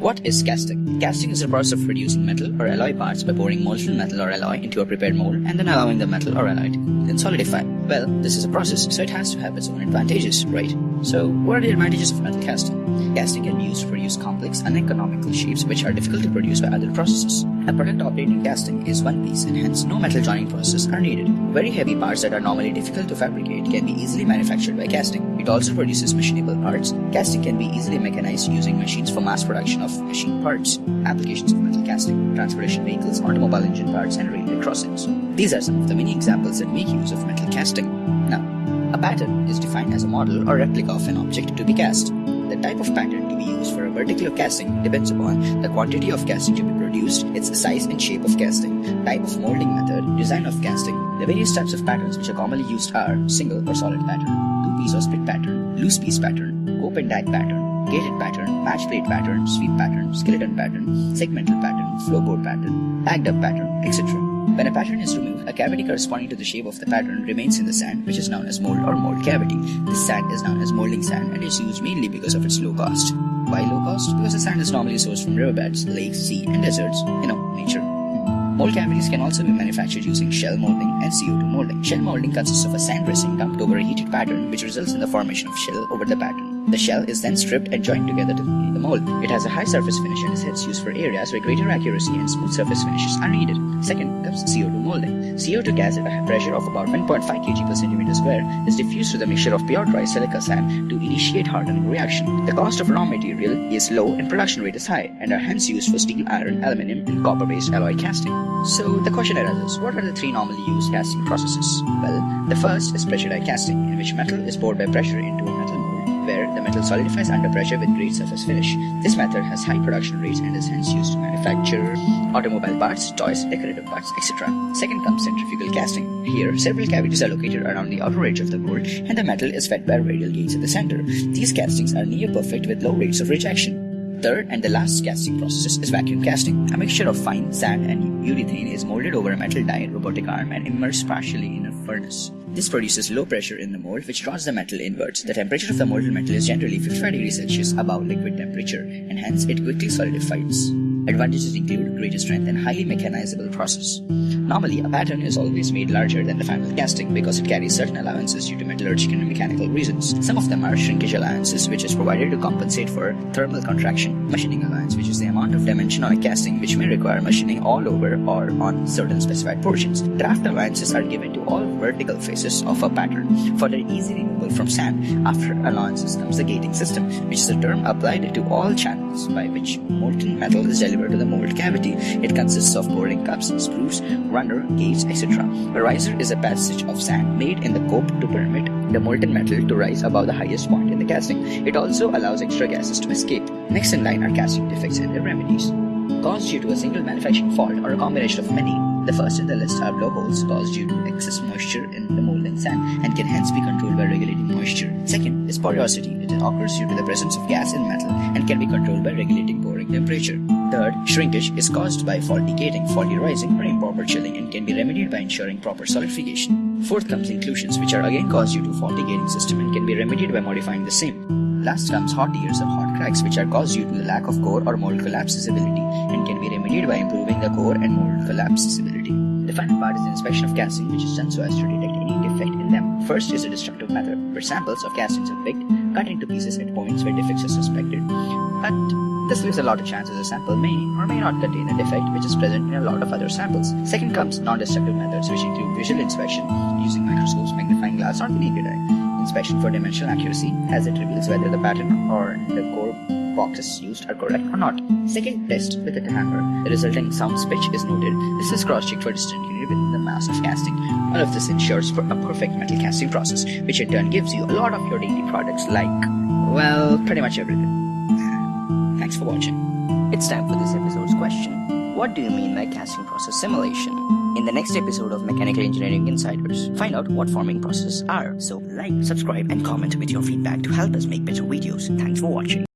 What is casting? Casting is the process of reducing metal or alloy parts by pouring molten metal or alloy into a prepared mold and then allowing the metal or alloy to then solidify. Well, this is a process, so it has to have its own advantages, right? So, what are the advantages of metal casting? Casting can be used to produce complex, and economical shapes which are difficult to produce by other processes. A product operating casting is one piece and hence no metal joining process are needed. Very heavy parts that are normally difficult to fabricate can be easily manufactured by casting. It also produces machinable parts. Casting can be easily mechanized using machines for mass production of machine parts. Applications of metal casting, transportation vehicles, automobile engine parts, and railway crossings. These are some of the many examples that make use of metal casting. Now, a pattern is defined as a model or replica of an object to be cast. Type of pattern to be used for a vertical casting depends upon the quantity of casting to be produced, its size and shape of casting, type of molding method, design of casting. The various types of patterns which are commonly used are single or solid pattern, two piece or split pattern, loose piece pattern, open die pattern, gated pattern, match plate pattern, sweep pattern, skeleton pattern, segmental pattern, follow board pattern, backed up pattern, etc. When a pattern is removed, a cavity corresponding to the shape of the pattern remains in the sand, which is known as mold or mold cavity. This sand is known as molding sand and is used mainly because of its low cost. Why low cost? Because the sand is normally sourced from riverbeds, lakes, sea, and deserts. You know, nature. Mold cavities can also be manufactured using shell molding and CO2 molding. Shell molding consists of a sand dressing dumped over a heated pattern, which results in the formation of shell over the pattern. The shell is then stripped and joined together to the mold. It has a high surface finish and is hence used for areas where greater accuracy and smooth surface finishes are needed. Second comes CO2 molding. CO2 gas at a pressure of about 1.5 kg per centimeter square is diffused to the mixture of pure dry silica sand to initiate hardening reaction. The cost of raw material is low and production rate is high and are hence used for steel, iron, aluminium, and copper-based alloy casting. So the question arises, what are the three normally used casting processes? Well, the first is pressure die casting, in which metal is poured by pressure into a the metal solidifies under pressure with great surface finish. This method has high production rates and is hence used to manufacture automobile parts, toys, decorative parts, etc. Second comes centrifugal casting. Here, several cavities are located around the outer edge of the mold and the metal is fed by radial gates at the center. These castings are near perfect with low rates of rejection. Third and the last casting process is vacuum casting. A mixture of fine sand and urethane is molded over a metal die robotic arm and immersed partially in a furnace. This produces low pressure in the mold which draws the metal inwards. The temperature of the molded metal is generally 55 degrees Celsius above liquidus temperature and hence it quickly solidifies. Advantages include greater strength and highly mechanizable process. Normally, a pattern is always made larger than the final casting because it carries certain allowances due to metallurgical and mechanical reasons. Some of them are shrinkage allowances, which is provided to compensate for thermal contraction, machining allowance, which is the amount of dimension on a casting which may require machining all over or on certain specified portions. Draft allowances are given to all vertical faces of a pattern for their easy removal from sand. After allowances comes the gating system, which is a term applied to all channels by which molten metal is delivered to the mold cavity. It consists of pouring cups, sprues, runner, gates, etc. A riser is a passage of sand made in the cope to permit the molten metal to rise above the highest point in the casting. It also allows extra gases to escape. Next in line are casting defects and their remedies. Caused due to a single manufacturing fault or a combination of many, the first in the list are blowholes caused due to excess moisture in the molding sand and can hence be controlled by regulating moisture. Second is porosity. It occurs due to the presence of gas in metal and can be controlled by regulating pouring temperature. Third, shrinkage is caused by faulty gating, faulty rising, or improper chilling and can be remedied by ensuring proper solidification. Fourth comes inclusions, which are again caused due to faulty gating system and can be remedied by modifying the same. Last comes hot tears or hot cracks, which are caused due to the lack of core or mold collapsibility and can be remedied by improving the core and mold collapsibility. The final part is the inspection of casting, which is done so as to detect any defect in them. First is the destructive method, where samples of castings are picked, cut into pieces at points where defects are suspected. But this leaves a lot of chances a sample may or may not contain a defect which is present in a lot of other samples. Second comes non-destructive methods, which include visual inspection using microscopes, magnifying glass, or the naked eye inspection for dimensional accuracy as it reveals whether the pattern or the core boxes used are correct or not. Second test with a hammer. The resulting sound pitch is noted. This is cross-checked for discontinuity within the mass of casting. All of this ensures for a perfect metal casting process, which in turn gives you a lot of your daily products like, well, pretty much everything. Thanks for watching. It's time for this episode's question. What do you mean by casting process simulation? In the next episode of Mechanical Engineering Insiders, find out what forming processes are. So like, subscribe and comment with your feedback to help us make better videos. Thanks for watching.